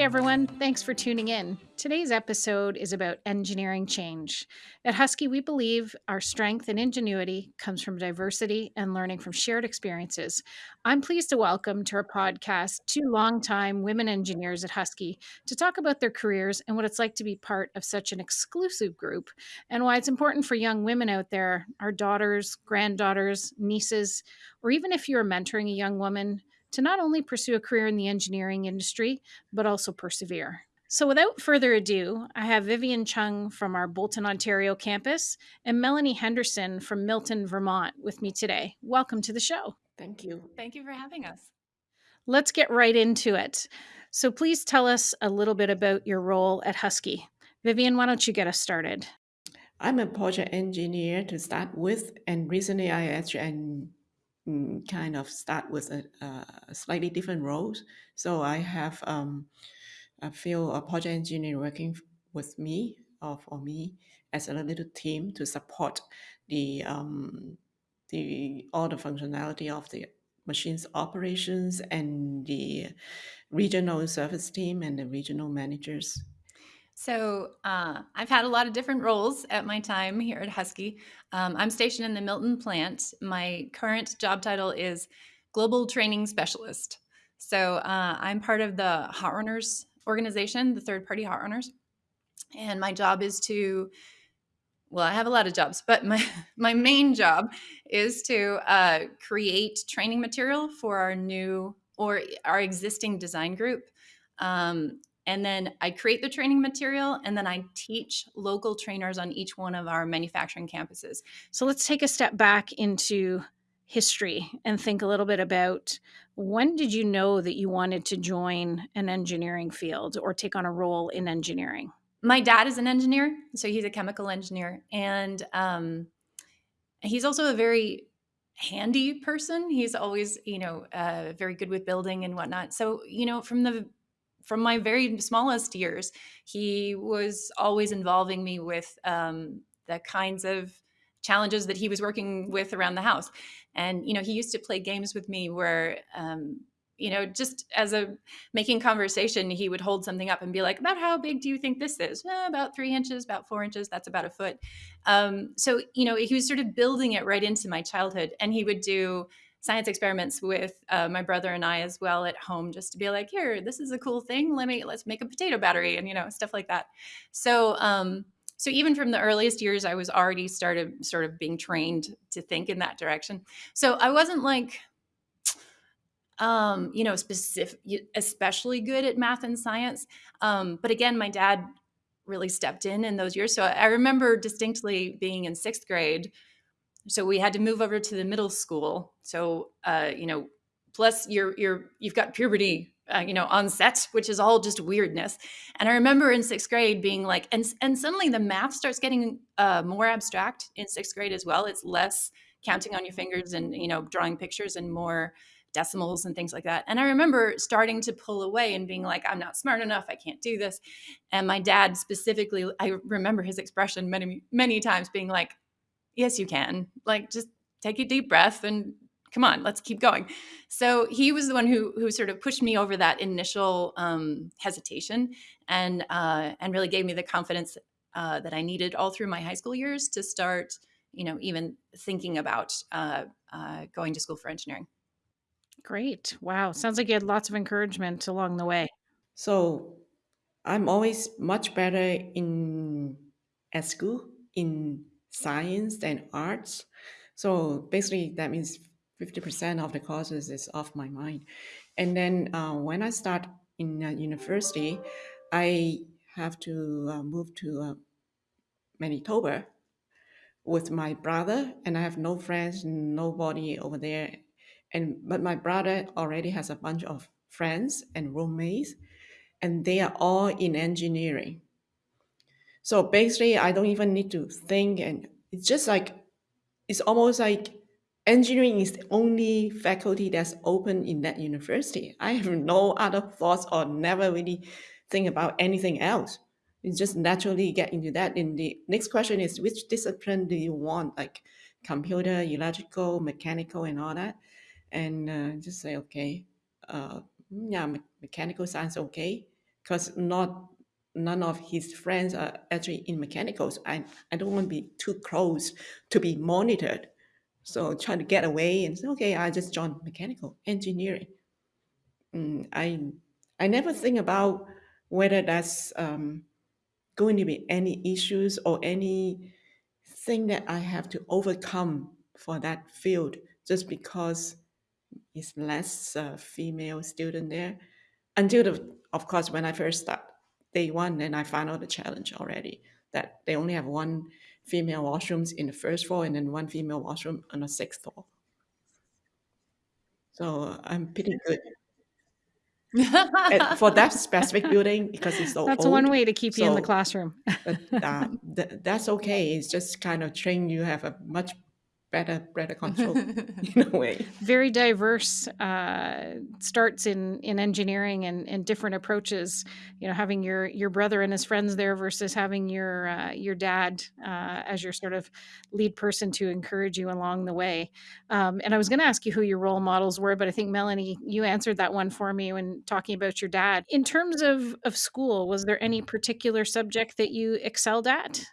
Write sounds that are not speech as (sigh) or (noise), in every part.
Everyone. Thanks for tuning in. Today's episode is about engineering change. At Husky, we believe our strength and ingenuity comes from diversity and learning from shared experiences. I'm pleased to welcome to our podcast two longtime women engineers at Husky to talk about their careers and what it's like to be part of such an exclusive group and why it's important for young women out there, our daughters, granddaughters, nieces, or even if you're mentoring a young woman to not only pursue a career in the engineering industry, but also persevere. So, without further ado, I have Vivian Chung from our Bolton, Ontario campus and Melanie Henderson from Milton, Vermont with me today. Welcome to the show. Thank you. Thank you for having us. Let's get right into it. So, please tell us a little bit about your role at Husky. Vivian, why don't you get us started? I'm a project engineer to start with, and recently I actually mm, kind of start with a, a slightly different roles. So I have um, a few uh, project engineer working with me or for me as a little team to support the um, the all the functionality of the machines operations and the regional service team and the regional managers. So uh, I've had a lot of different roles at my time here at Husky. Um, I'm stationed in the Milton plant. My current job title is Global Training Specialist. So uh, I'm part of the Hot Runners organization, the third party Hot Runners. And my job is to, well, I have a lot of jobs, but my, (laughs) my main job is to uh, create training material for our new or our existing design group. Um, and then I create the training material and then I teach local trainers on each one of our manufacturing campuses. So let's take a step back into history and think a little bit about when did you know that you wanted to join an engineering field or take on a role in engineering? My dad is an engineer, so he's a chemical engineer, and um, he's also a very handy person. He's always, you know, uh, very good with building and whatnot. So, you know, from the from my very smallest years, he was always involving me with um, the kinds of challenges that he was working with around the house. And, you know, he used to play games with me where, um, you know, just as a making conversation, he would hold something up and be like, about how big do you think this is? Eh, about three inches, about four inches, that's about a foot. Um, so, you know, he was sort of building it right into my childhood. And he would do science experiments with uh, my brother and I as well at home, just to be like, here, this is a cool thing. Let me let's make a potato battery and you know stuff like that. So um, so even from the earliest years, I was already started sort of being trained to think in that direction. So I wasn't like um, you know, specific, especially good at math and science. Um, but again, my dad really stepped in in those years. So I remember distinctly being in sixth grade so we had to move over to the middle school. So uh, you know, plus you're you're you've got puberty, uh, you know, on set, which is all just weirdness. And I remember in sixth grade being like, and and suddenly the math starts getting uh, more abstract in sixth grade as well. It's less counting on your fingers and you know drawing pictures and more decimals and things like that. And I remember starting to pull away and being like, I'm not smart enough. I can't do this. And my dad specifically, I remember his expression many, many times being like, yes, you can. Like, just take a deep breath and come on, let's keep going. So he was the one who who sort of pushed me over that initial um, hesitation and uh, and really gave me the confidence uh, that I needed all through my high school years to start, you know, even thinking about uh, uh going to school for engineering. Great! Wow, sounds like you had lots of encouragement along the way. So I'm always much better in at school in science and arts. So basically, that means 50% of the courses is off my mind. And then uh, when I start in university, I have to uh, move to uh, Manitoba with my brother, and I have no friends, nobody over there. And but my brother already has a bunch of friends and roommates, and they are all in engineering. So basically, I don't even need to think, and it's just like it's almost like engineering is the only faculty that's open in that university. I have (laughs) no other thoughts or never really think about anything else. You just naturally get into that. And the next question is, which discipline do you want? Like computer, electrical, mechanical, and all that. And uh, just say, okay, uh, yeah, me- mechanical science, okay. because not none of his friends are actually in mechanicals. I, I don't want to be too close to be monitored. So trying to get away and say, okay, I just joined mechanical engineering. Mm, I I never think about whether that's um, going to be any issues or any thing that I have to overcome for that field just because it's less uh, female student there. Until the, of course, when I first start day one, and I found out the challenge already that they only have one female washrooms in the first floor and then one female washroom on the sixth floor. So I'm pretty good for that specific building because it's so That's old. one way to keep you in the classroom. but uh, th- that's okay. It's just kind of train you have a much better better control (laughs) in a way. Very diverse uh, starts in in engineering and, and different approaches. You know, having your your brother and his friends there versus having your uh, your dad uh, as your sort of lead person to encourage you along the way. Um, and I was going to ask you who your role models were, but I think Melanie, you answered that one for me when talking about your dad. In terms of of school, was there any particular subject that you excelled at?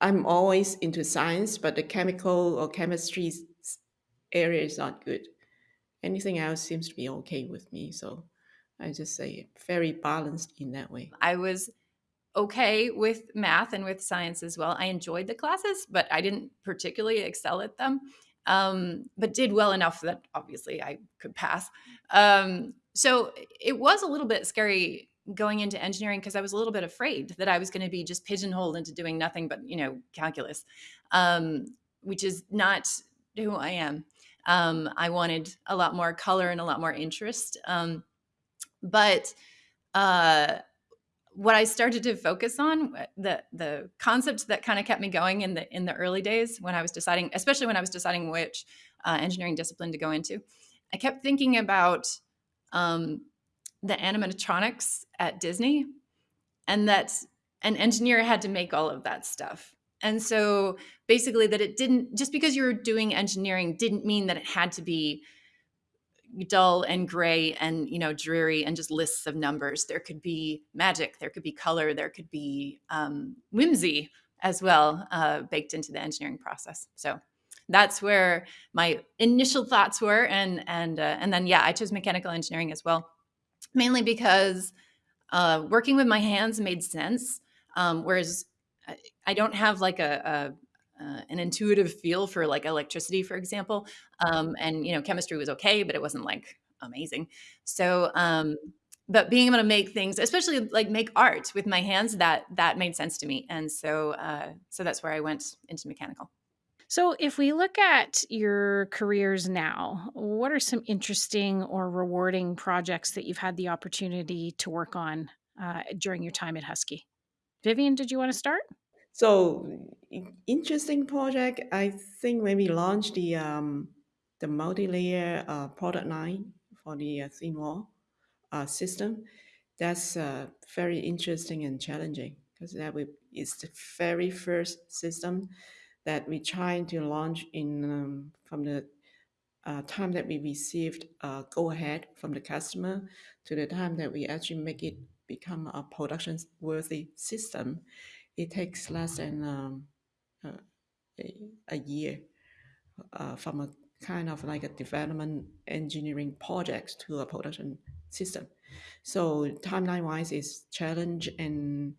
I'm always into science, but the chemical or chemistry area is not good. Anything else seems to be okay with me. So I just say very balanced in that way. I was okay with math and with science as well. I enjoyed the classes, but I didn't particularly excel at them. Um, but did well enough that obviously I could pass. Um, so it was a little bit scary going into engineering because I was a little bit afraid that I was going to be just pigeonholed into doing nothing but you know calculus, um, which is not who I am. Um, I wanted a lot more color and a lot more interest, um, but uh, what I started to focus on uh, the the concept that kind of kept me going in the in the early days when I was deciding, especially when I was deciding which uh, engineering discipline to go into, I kept thinking about um, the animatronics at Disney, and that an engineer had to make all of that stuff. And so basically, that it didn't just because you were doing engineering didn't mean that it had to be dull and gray and you know dreary and just lists of numbers. There could be magic there could be color there could be um, whimsy as well uh, baked into the engineering process. So that's where my initial thoughts were and and uh, and then yeah i chose mechanical engineering as well mainly because uh, working with my hands made sense um, whereas I, I don't have like a, uh, an intuitive feel for like electricity, for example. Um, and you know, chemistry was okay, but it wasn't like amazing. So, um, but being able to make things, especially like make art with my hands, that that made sense to me. And so, uh, so that's where I went into mechanical. So, if we look at your careers now, what are some interesting or rewarding projects that you've had the opportunity to work on uh, during your time at Husky? Vivian, did you want to start? So interesting project. I think when we launched the um, the multi-layer uh, product line for the uh, thin wall uh, system, that's uh, very interesting and challenging because that we, is the very first system that we trying to launch in um, from the uh, time that we received uh, go ahead from the customer to the time that we actually make it become a production worthy system it takes less than um, uh, a, a year uh, from a kind of like a development engineering project to a production system. So timeline wise is challenge and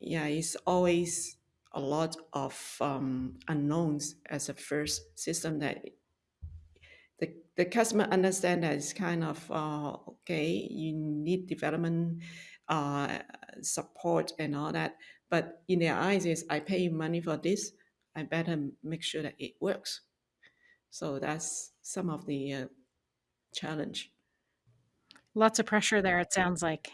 yeah, it's always a lot of um, unknowns as a first system that the, the customer understand that it's kind of uh, okay you need development uh, support and all that. But in their eyes is i pay you money for this i better make sure that it works. So that's some of the uh, challenge. Lots of pressure there, it sounds like.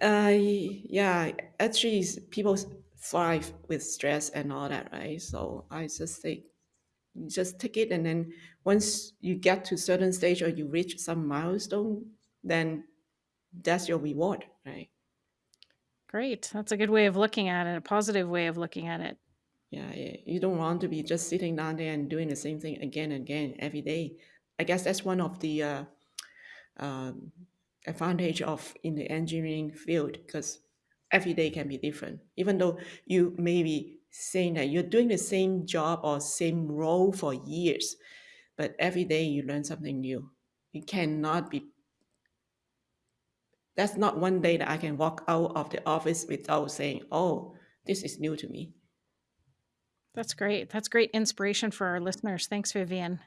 uh, yeah actually people thrive with stress and all that right so i just say you just take it and then once you get to certain stage or you reach some milestone then that's your reward right Great. That's a good way of looking at it, a positive way of looking at it. yeah yeah. you don't want to be just sitting down there and doing the same thing again and again every day i guess that's one of the uh, um, advantage of in the engineering field because every day can be different. Even though you may be saying that you're doing the same job or same role for years, but every day you learn something new. It cannot be. That's not one day that I can walk out of the office without saying, "Oh, this is new to me." That's great. That's great inspiration for our listeners. Thanks, Vivian.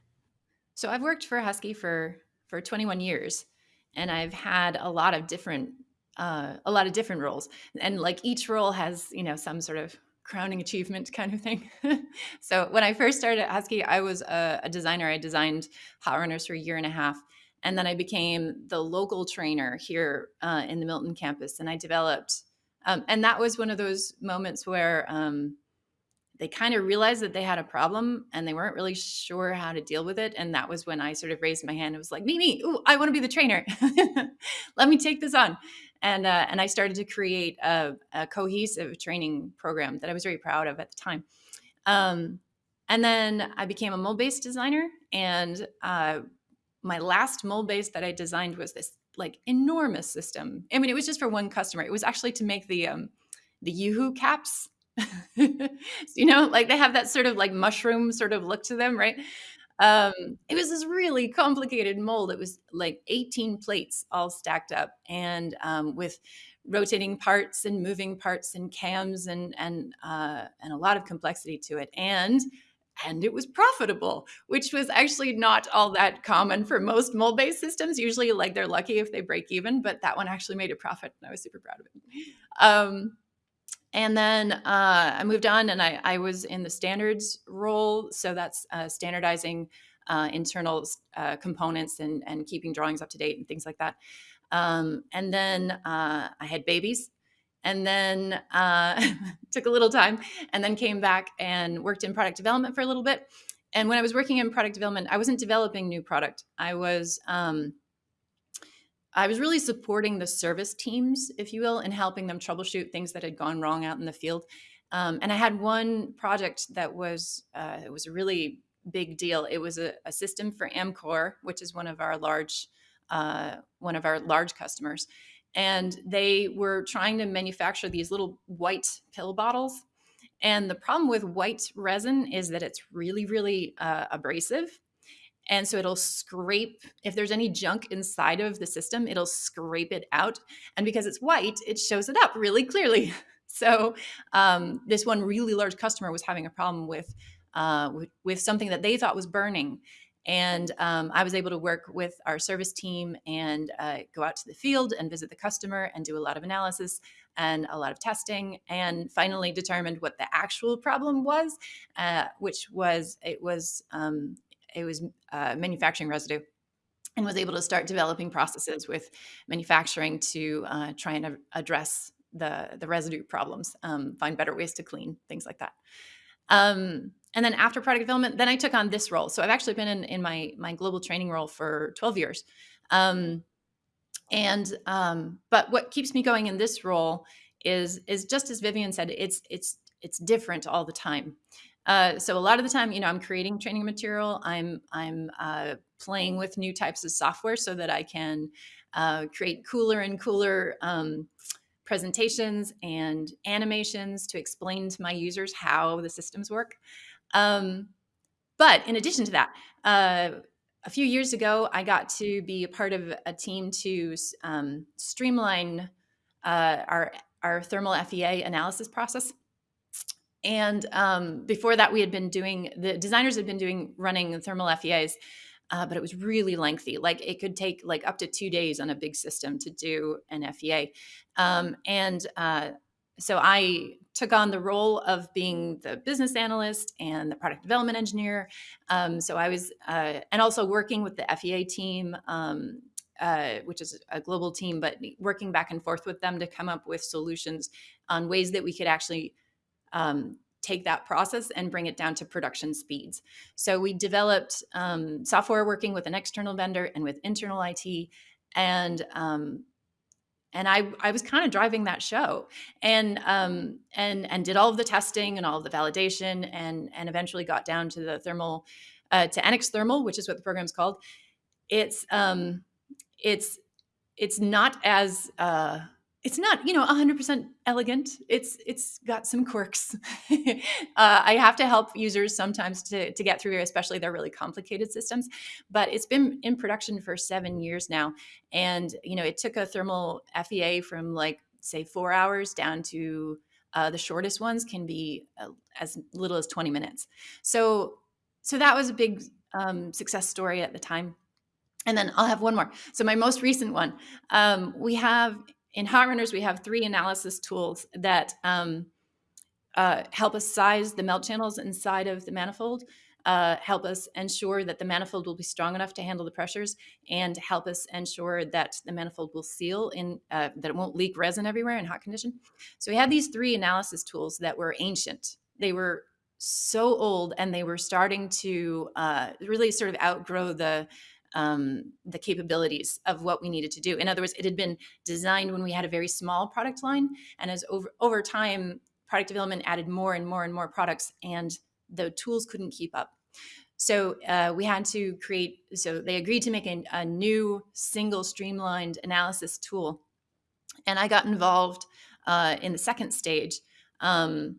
So I've worked for Husky for for 21 years, and I've had a lot of different uh, a lot of different roles, and like each role has you know some sort of crowning achievement kind of thing. (laughs) so when I first started at Husky, I was a, a designer. I designed hot runners for a year and a half, and then I became the local trainer here uh, in the Milton campus, and I developed. Um, and that was one of those moments where um, they kind of realized that they had a problem and they weren't really sure how to deal with it. And that was when I sort of raised my hand and was like, me, me, ooh, I want to be the trainer. (laughs) Let me take this on. And, uh, and I started to create a, a, cohesive training program that I was very proud of at the time. Um, and then I became a mold based designer. And uh, my last mold base that I designed was this like enormous system. I mean, it was just for one customer. It was actually to make the um, the Yoo-hoo caps (laughs) you know, like they have that sort of like mushroom sort of look to them, right? Um, it was this really complicated mold. It was like 18 plates all stacked up and um, with rotating parts and moving parts and cams and and uh, and a lot of complexity to it. And and it was profitable, which was actually not all that common for most mold-based systems. Usually, like they're lucky if they break even, but that one actually made a profit, and I was super proud of it. Um, and then uh, I moved on and I, I, was in the standards role. So that's uh, standardizing uh, internal uh, components and, and keeping drawings up to date and things like that. Um, and then uh, I had babies and then uh, (laughs) took a little time and then came back and worked in product development for a little bit. And when I was working in product development, I wasn't developing new product. I was um, I was really supporting the service teams, if you will, and helping them troubleshoot things that had gone wrong out in the field. Um, and I had one project that was uh, it was a really big deal. It was a, a, system for Amcor, which is one of our large uh, one of our large customers, and they were trying to manufacture these little white pill bottles. And the problem with white resin is that it's really, really uh, abrasive. And so it'll scrape, if there's any junk inside of the system, it'll scrape it out. And because it's white, it shows it up really clearly. (laughs) So um, this one really large customer was having a problem with, uh, with, with, something that they thought was burning. And um, I was able to work with our service team and uh, go out to the field and visit the customer and do a lot of analysis and a lot of testing and finally determined what the actual problem was, uh, which was it was um, it was uh, manufacturing residue and was able to start developing processes with manufacturing to uh, try and address the, the residue problems, um, find better ways to clean, things like that. Um, and then after product development, then I took on this role. So I've actually been in, in my, my global training role for 12 years. Um, and, um, but what keeps me going in this role is, is just as Vivian said, it's, it's, it's different all the time. Uh, so a lot of the time, you know, I'm creating training material. I'm I'm uh, playing with new types of software so that I can uh, create cooler and cooler um, presentations and animations to explain to my users how the systems work. Um, but in addition to that, uh, a few years ago, I got to be a part of a team to um, streamline uh, our our thermal FEA analysis process. And um, before that, we had been doing, the designers had been doing running thermal FEAs, uh, but it was really lengthy. Like it could take like up to two days on a big system to do an FEA. Um, and uh, so I took on the role of being the business analyst and the product development engineer. Um, so I was, uh, and also working with the FEA team, um, uh, which is a global team, but working back and forth with them to come up with solutions on ways that we could actually um, take that process and bring it down to production speeds. So we developed um, software working with an external vendor and with internal IT, and um, and I, I was kind of driving that show and um, and and did all of the testing and all of the validation and and eventually got down to the thermal uh, to NX Thermal, which is what the program's called. It's um, it's it's not as uh, it's not you know 100% elegant. It's it's got some quirks. (laughs) Uh, i have to help users sometimes to, to get through here, especially their really complicated systems but it's been in production for seven years now. And you know it took a thermal fea from like say four hours down to uh, the shortest ones can be uh, as little as 20 minutes. So so that was a big um, success story at the time. And then I'll have one more. So my most recent one, um, we have in Hot Runners, we have three analysis tools that um, uh, help us size the melt channels inside of the manifold, uh, help us ensure that the manifold will be strong enough to handle the pressures, and help us ensure that the manifold will seal in uh, that it won't leak resin everywhere in hot condition. So we had these three analysis tools that were ancient. They were so old, and they were starting to uh, really sort of outgrow the um, the capabilities of what we needed to do. In other words, it had been designed when we had a very small product line, and as over over time, product development added more and more and more products, and the tools couldn't keep up. So uh, we had to create. So they agreed to make a, a new single streamlined analysis tool, and I got involved uh, in the second stage. Um,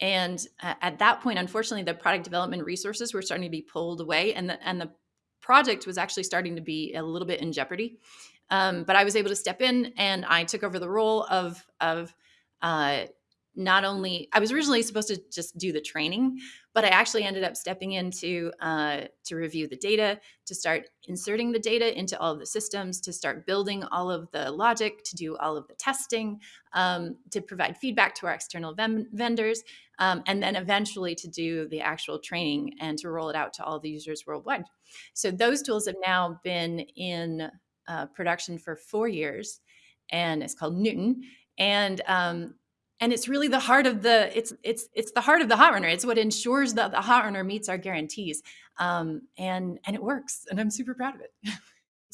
and at that point, unfortunately, the product development resources were starting to be pulled away, and the and the project was actually starting to be a little bit in jeopardy. Um, but I was able to step in and I took over the role of of uh, not only I was originally supposed to just do the training, but I actually ended up stepping in to uh, to review the data, to start inserting the data into all of the systems, to start building all of the logic, to do all of the testing, um, to provide feedback to our external vendors, um, and then eventually to do the actual training and to roll it out to all the users worldwide. So those tools have now been in uh, production for four years, and it's called Newton. And um, and it's really the heart of the it's it's it's the heart of the hot runner. It's what ensures that the hot runner meets our guarantees. Um, and and it works and i'm super proud of it. (laughs)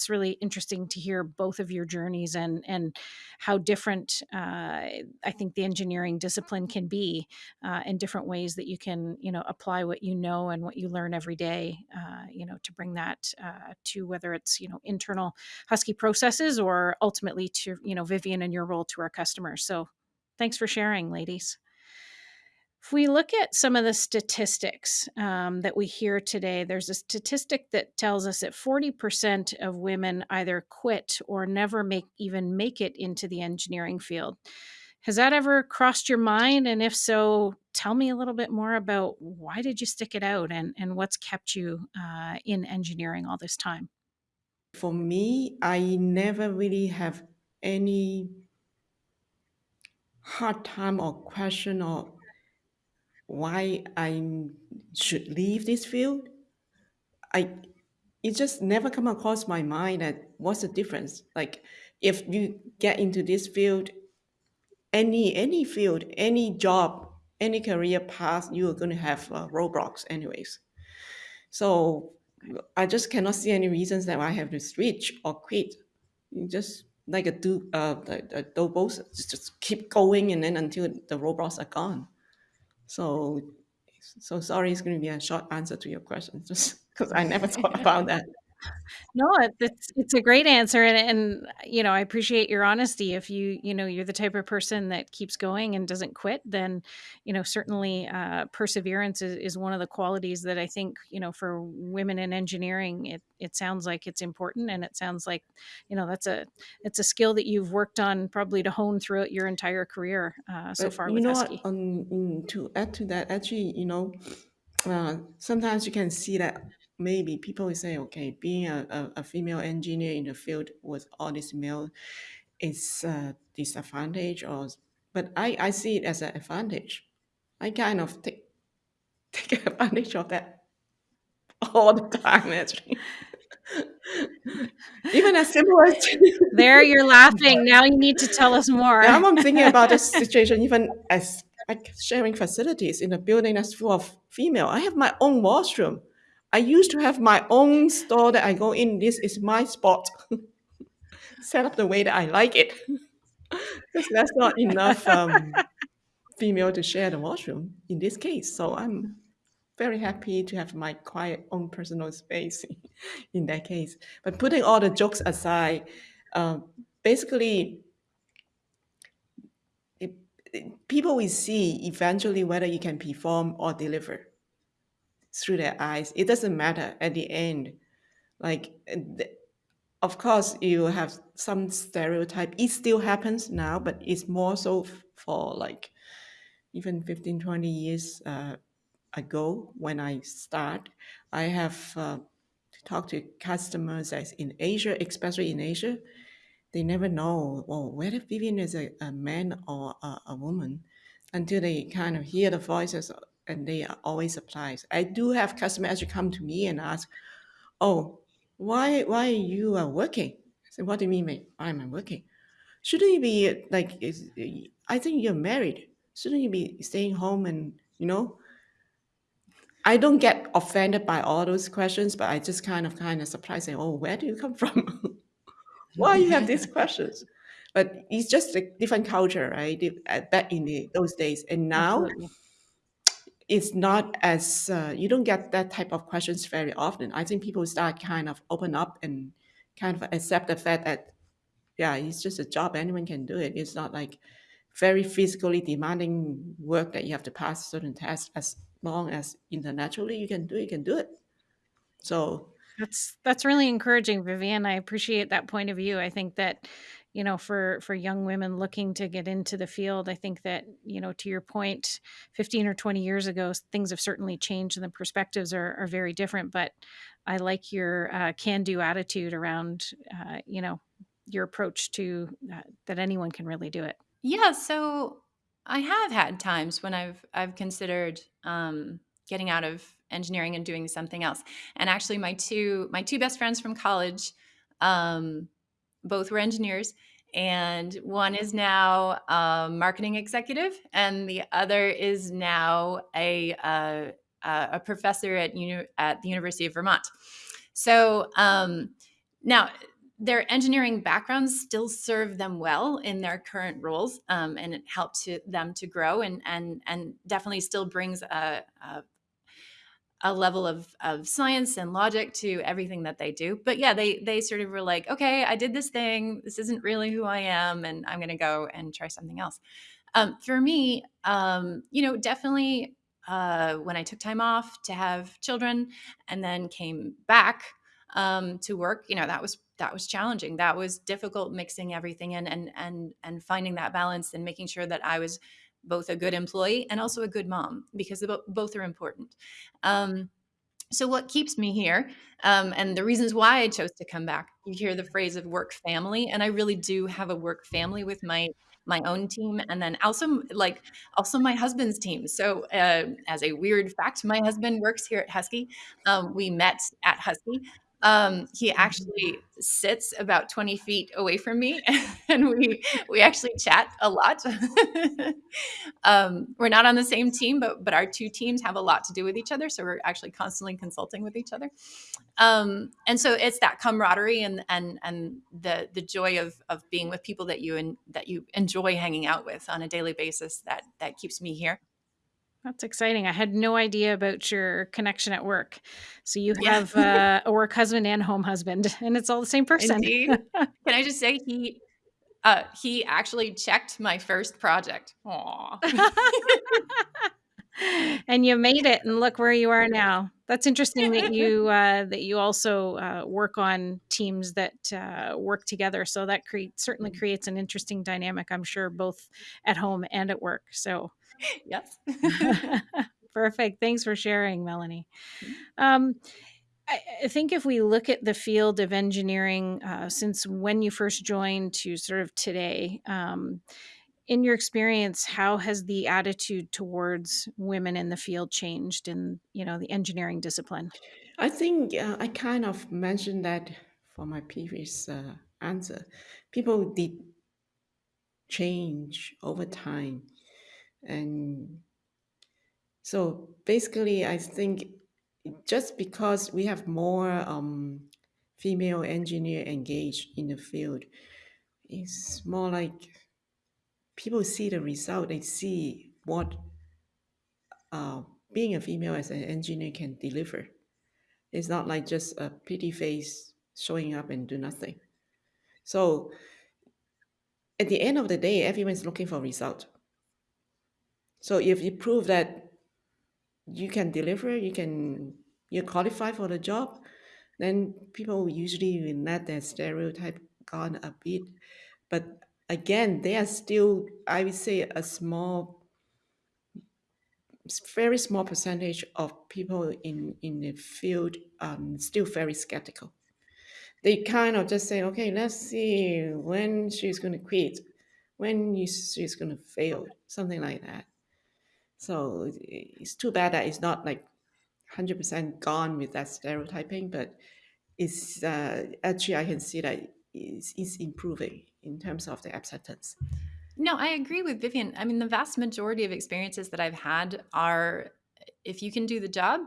It's really interesting to hear both of your journeys and and how different uh, I think the engineering discipline can be uh, in different ways that you can you know apply what you know and what you learn every day uh, you know to bring that uh, to whether it's you know internal Husky processes or ultimately to you know Vivian and your role to our customers. So Thanks for sharing, ladies. If we look at some of the statistics um, that we hear today, there's a statistic that tells us that 40% of women either quit or never make even make it into the engineering field. Has that ever crossed your mind? And if so, tell me a little bit more about why did you stick it out and, and what's kept you uh, in engineering all this time? For me, I never really have any hard time or question or why I should leave this field. I it just never come across my mind that what's the difference. Like if you get into this field, any any field, any job, any career path, you are going to have uh, roadblocks anyways. So I just cannot see any reasons that I have to switch or quit. You just like a do uh the both just, just keep going and then until the robots are gone. So so sorry, it's going to be a short answer to your question, (laughs) just because I never thought about that. No, it's it's a great answer, and and you know I appreciate your honesty. If you you know you're the type of person that keeps going and doesn't quit, then you know certainly uh, perseverance is, is one of the qualities that I think you know for women in engineering it it sounds like it's important, and it sounds like you know that's a it's a skill that you've worked on probably to hone throughout your entire career uh, so But far you with know Husky. what? Um, to add to that, actually, you know, uh, sometimes you can see that maybe people will say, okay, being a, a, a female engineer in the field with all this male is a disadvantage or but I, I see it as an advantage. I kind of take (laughs) take advantage of that (laughs) all the time actually. (laughs) Even as simple as There, you're laughing. Now you need to tell us more. now I'm thinking about this situation even as like sharing facilities in a building that's full of female. I have my own washroom. I used to have my own store that I go in. This is my spot. (laughs) Set up the way that I like it. (laughs) Because that's not enough um, (laughs) female to share the washroom in this case. So I'm very happy to have my quiet own personal space in that case. But putting all the jokes aside, uh, basically, it, it- people will see eventually whether you can perform or deliver through their eyes. It doesn't matter at the end. Like, of course, you have some stereotype. It still happens now, but it's more so for like even 15, 20 years uh, ago when I start. I have uh, talked to customers as in Asia, especially in Asia. They never know, well, whether Vivian is a, a man or a, a woman until they kind of hear the voices and they are always surprised. I do have customers come to me and ask, oh, why why you are working? I said, what do you mean? Why am I working? Shouldn't you be like? Is, I think you're married. Shouldn't you be staying home and you know? I don't get offended by all those questions, but I just kind of kind of surprised, saying, "Oh, where do you come (laughs) from? Why you have these questions?" But it's just a different culture, right? Back in the, those days, and now Absolutely. It's not as uh, you don't get that type of questions very often. I think people start kind of open up and kind of accept the fact that yeah, it's just a job. Anyone can do it. It's not like very physically demanding work that you have to pass certain tests. As long as intellectually you can do it, you can do it. So That's that's really encouraging, Vivian. I appreciate that point of view. I think that, you know, for for young women looking to get into the field, I think that, you know, to your point, 15 or 20 years ago, things have certainly changed and the perspectives are, are very different. But I like your uh, can-do attitude around, uh, you know, your approach to uh, that anyone can really do it. Yeah, so I have had times when I've I've considered um, getting out of engineering and doing something else. And actually, my two my two best friends from college, um, both were engineers, and one is now a marketing executive, and the other is now a uh, a a professor at uni- at the University of Vermont. So um, now their engineering backgrounds still serve them well in their current roles, um, and it helped to, them to grow and and and definitely still brings a, a a level of of science and logic to everything that they do. But yeah, they they sort of were like, okay, I did this thing. This isn't really who I am, and I'm to go and try something else. Um, for me, um, you know, definitely uh, when I took time off to have children and then came back um, to work, you know, that was that was challenging. That was difficult mixing everything in and and and finding that balance and making sure that I was both a good employee and also a good mom because both are important. Um, so what keeps me here um, and the reasons why i chose to come back you hear the phrase of work family and i really do have a work family with my my own team and then also like also my husband's team so uh, as a weird fact my husband works here at husky um, we met at husky um, he actually sits about 20 feet away from me (laughs) and we we actually chat a lot (laughs) um, we're not on the same team, but but our two teams have a lot to do with each other. So we're actually constantly consulting with each other. Um, and so it's that camaraderie and and and the the joy of of being with people that you and that you enjoy hanging out with on a daily basis that that keeps me here. That's exciting. I had no idea about your connection at work. So you Yeah, have uh, a work husband and home husband, and it's all the same person. indeed. (laughs) Can I just say he uh, he actually checked my first project. Aw. (laughs) and you made it, and look where you are now. That's interesting that (laughs) you uh, that you also uh, work on teams that uh, work together. So that creates certainly creates an interesting dynamic. I'm sure both at home and at work. So (laughs) yes. (laughs) (laughs) perfect. Thanks for sharing, Melanie. Um, I, I think if we look at the field of engineering uh, since when you first joined to sort of today, um, in your experience, how has the attitude towards women in the field changed in you know the engineering discipline? I think uh, I kind of mentioned that for my previous uh, answer. People did change over time, and so basically, I think just because we have more um, female engineer engaged in the field, it's more like people see the result. They see what uh, being a female as an engineer can deliver. It's not like just a pretty face showing up and do nothing. So at the end of the day, everyone's looking for result. So if you prove that you can deliver, you can you're qualified for the job, then people usually will let their stereotype gone a bit. But again, they are still, I would say, a small, very small percentage of people in in the field um, still very skeptical. They kind of just say, okay, let's see when she's going to quit, when she's going to fail, something like that. So it's too bad that it's not like 100% gone with that stereotyping, but it's uh, actually I can see that it's, it's improving in terms of the acceptance. No, I agree with Vivian. I mean, the vast majority of experiences that I've had are if you can do the job,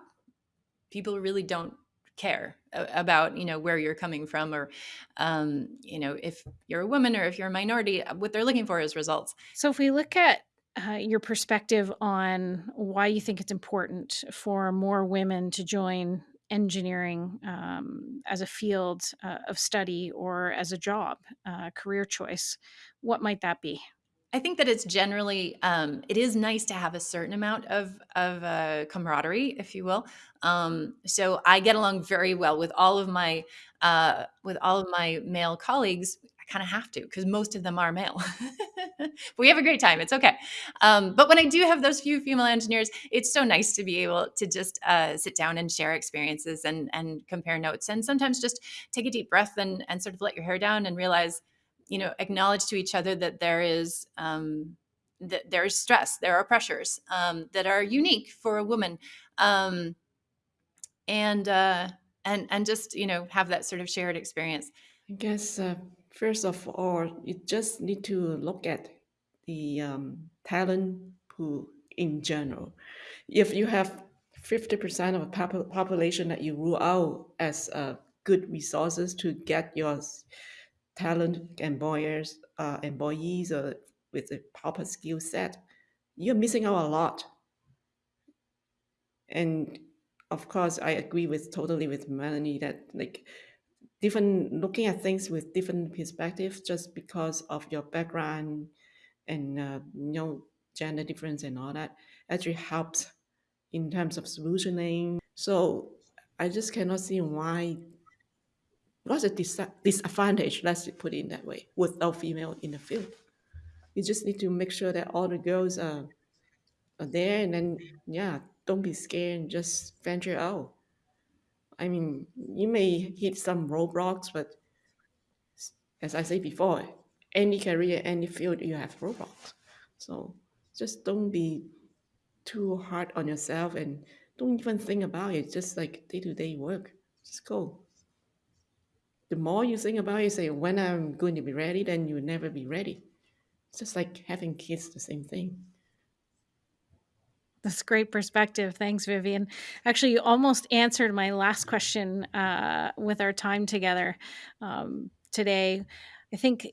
people really don't care about you know where you're coming from or um, you know if you're a woman or if you're a minority what they're looking for is results So, if we look at uh, your perspective on why you think it's important for more women to join engineering um, as a field uh, of study or as a job, uh, career choice, what might that be? I think that it's generally um, it is nice to have a certain amount of of uh, camaraderie, if you will. Um, so I get along very well with all of my uh, with all of my male colleagues. I kind of have to because most of them are male. but (laughs) we have a great time. It's okay. Um, but when I do have those few female engineers, it's so nice to be able to just uh, sit down and share experiences and and compare notes, and sometimes just take a deep breath and and sort of let your hair down and realize you know acknowledge to each other that there is um, that there's stress there are pressures um, that are unique for a woman um, and uh, and and just you know have that sort of shared experience I guess uh, first of all, you just need to look at the um, talent pool in general. If you have 50% of the pop- population that you rule out as uh, good resources to get your talent employers, uh, employees uh, with a proper skill set, you're missing out a lot. And of course, I agree with totally with Melanie that like different looking at things with different perspectives just because of your background and uh, you know gender difference and all that actually helps in terms of solutioning. So I just cannot see why what's a dis- disadvantage, let's put it in that way, without female in the field. You just need to make sure that all the girls are, are there and then, yeah, don't be scared and just venture out. I mean, you may hit some roadblocks, but as I said before, any career, any field, you have roadblocks. So just don't be too hard on yourself and don't even think about it. Just like day to day work, just go the more you think about it, say, when I'm going to be ready, then you'll never be ready. It's just like having kids, the same thing. That's great perspective. Thanks, Vivian. Actually, you almost answered my last question uh, with our time together um, today. I think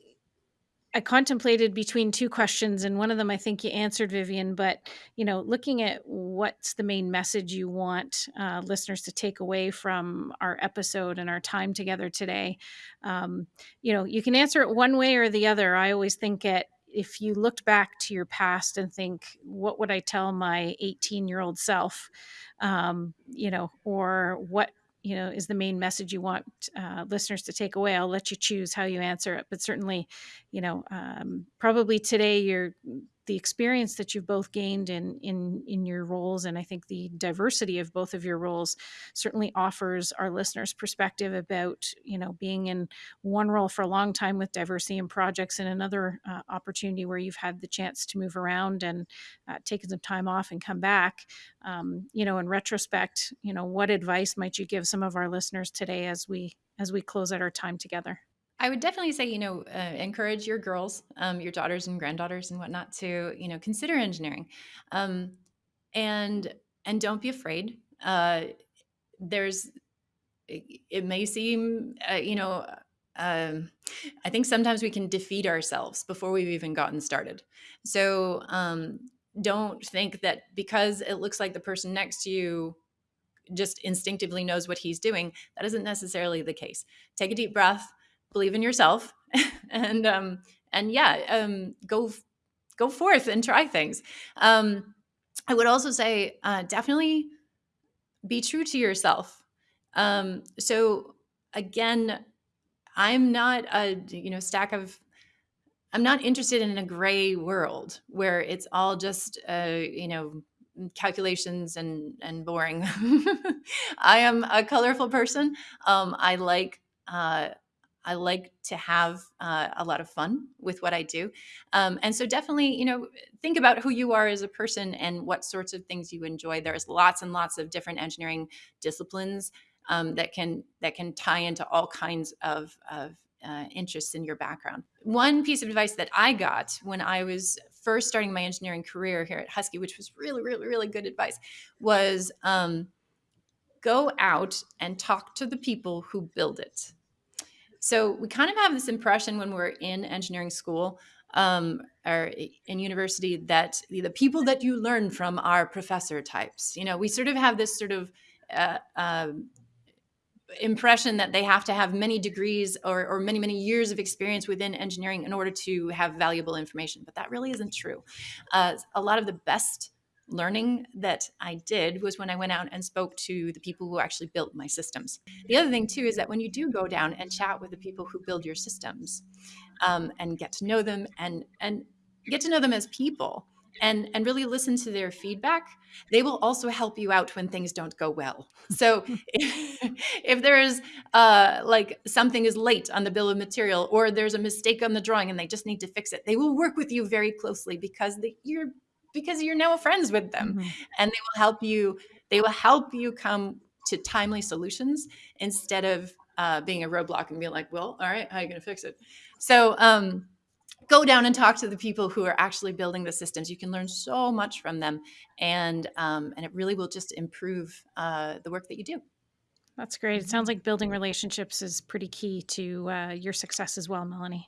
I contemplated between two questions, and one of them I think you answered, Vivian. But you know, looking at what's the main message you want uh, listeners to take away from our episode and our time together today, um, you know, you can answer it one way or the other. I always think it if you looked back to your past and think, what would I tell my 18 year old self? Um, you know, or what you know is the main message you want uh, listeners to take away i'll let you choose how you answer it but certainly you know um, probably today you're the experience that you've both gained in in in your roles and i think the diversity of both of your roles certainly offers our listeners perspective about you know being in one role for a long time with diversity and projects and another uh, opportunity where you've had the chance to move around and uh, taken some time off and come back. Um, you know in retrospect you know what advice might you give some of our listeners today as we as we close out our time together I would definitely say, you know, uh, encourage your girls, um, your daughters and granddaughters and whatnot to, you know, consider engineering, um, and and don't be afraid. Uh, there's, it, it may seem, uh, you know, um, I think sometimes we can defeat ourselves before we've even gotten started. So um, don't think that because it looks like the person next to you just instinctively knows what he's doing, that isn't necessarily the case. Take a deep breath believe in yourself (laughs) and um, and yeah, um, go go forth and try things. Um, I would also say uh, definitely be true to yourself. Um, so again, I'm not a you know stack of I'm not interested in a gray world where it's all just uh, you know calculations and and boring. (laughs) I am a colorful person. Um, I like uh, I like to have uh, a lot of fun with what I do, um, and so definitely you know think about who you are as a person and what sorts of things you enjoy. There's lots and lots of different engineering disciplines um, that can that can tie into all kinds of, of uh, interests in your background. One piece of advice that I got when I was first starting my engineering career here at Husky, which was really, really, really good advice, was um, go out and talk to the people who build it. So we kind of have this impression when we're in engineering school um, or in university that the people that you learn from are professor types. You know, we sort of have this sort of uh, uh, impression that they have to have many degrees or, or, many many years of experience within engineering in order to have valuable information but that really isn't true uh, a lot of the best learning that i did was when i went out and spoke to the people who actually built my systems. The other thing too is that when you do go down and chat with the people who build your systems um, and get to know them and and get to know them as people and and really listen to their feedback they will also help you out when things don't go well. (laughs) So if, (laughs) if there is uh, like something is late on the bill of material or there's a mistake on the drawing and they just need to fix it they will work with you very closely because they, you're because you're now friends with them mm-hmm. and they will help you they will help you come to timely solutions instead of uh, being a roadblock and being like well all right how are you going to fix it so um go down and talk to the people who are actually building the systems. You can learn so much from them, and um, and it really will just improve uh, the work that you do. That's great. It sounds like building relationships is pretty key to uh, your success as well, Melanie.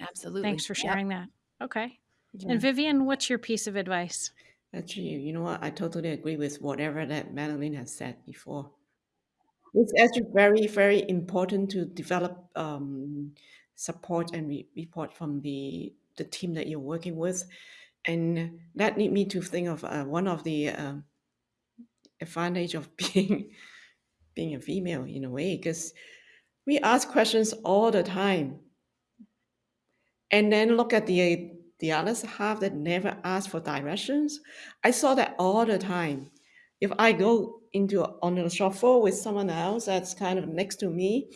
Absolutely. Thanks for sharing yep. that. Okay. Yeah. And Vivian, what's your piece of advice? Actually, you know what? I totally agree with whatever that Madeline has said before. It's actually very, very important to develop um, support and re- report from the the team that you're working with, and that lead me to think of uh, one of the uh, advantage of (laughs) being being a female in a way because we ask questions all the time, and then look at the the other half that never ask for directions. I saw that all the time. If I go into on a shop floor with someone else that's kind of next to me,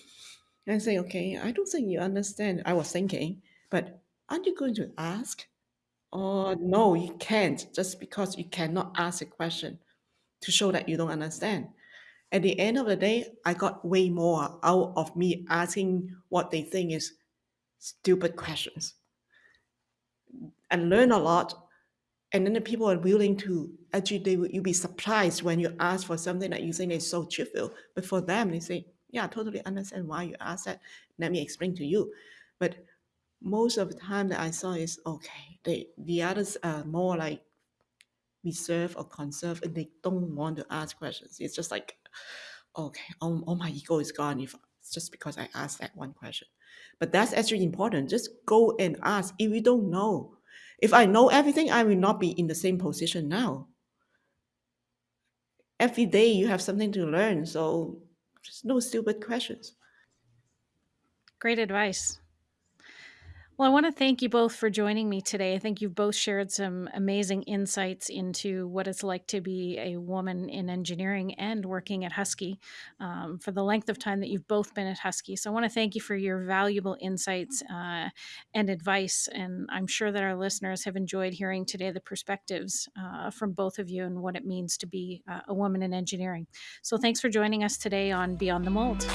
and say, okay, I don't think you understand. I was thinking, but aren't you going to ask? Or no, you can't, just because you cannot ask a question to show that you don't understand. At the end of the day, I got way more out of me asking what they think is stupid questions and learn a lot. And then the people are willing to actually, they will, you'll be surprised when you ask for something that you think is so trivial. But for them, they say, yeah, I totally understand why you ask that. Let me explain to you. But most of the time that I saw is okay. They the others are more like reserved or conserved, and they don't want to ask questions. It's just like, okay, all, all my ego is gone if it's just because I asked that one question. But that's actually important. Just go and ask if you don't know. If I know everything, I will not be in the same position now. Every day you have something to learn, so just no stupid questions. Great advice. Well, I want to thank you both for joining me today. I think you've both shared some amazing insights into what it's like to be a woman in engineering and working at Husky um, for the length of time that you've both been at Husky. So I want to thank you for your valuable insights uh, and advice. And I'm sure that our listeners have enjoyed hearing today the perspectives uh, from both of you and what it means to be uh, a woman in engineering. So thanks for joining us today on Beyond the Mold.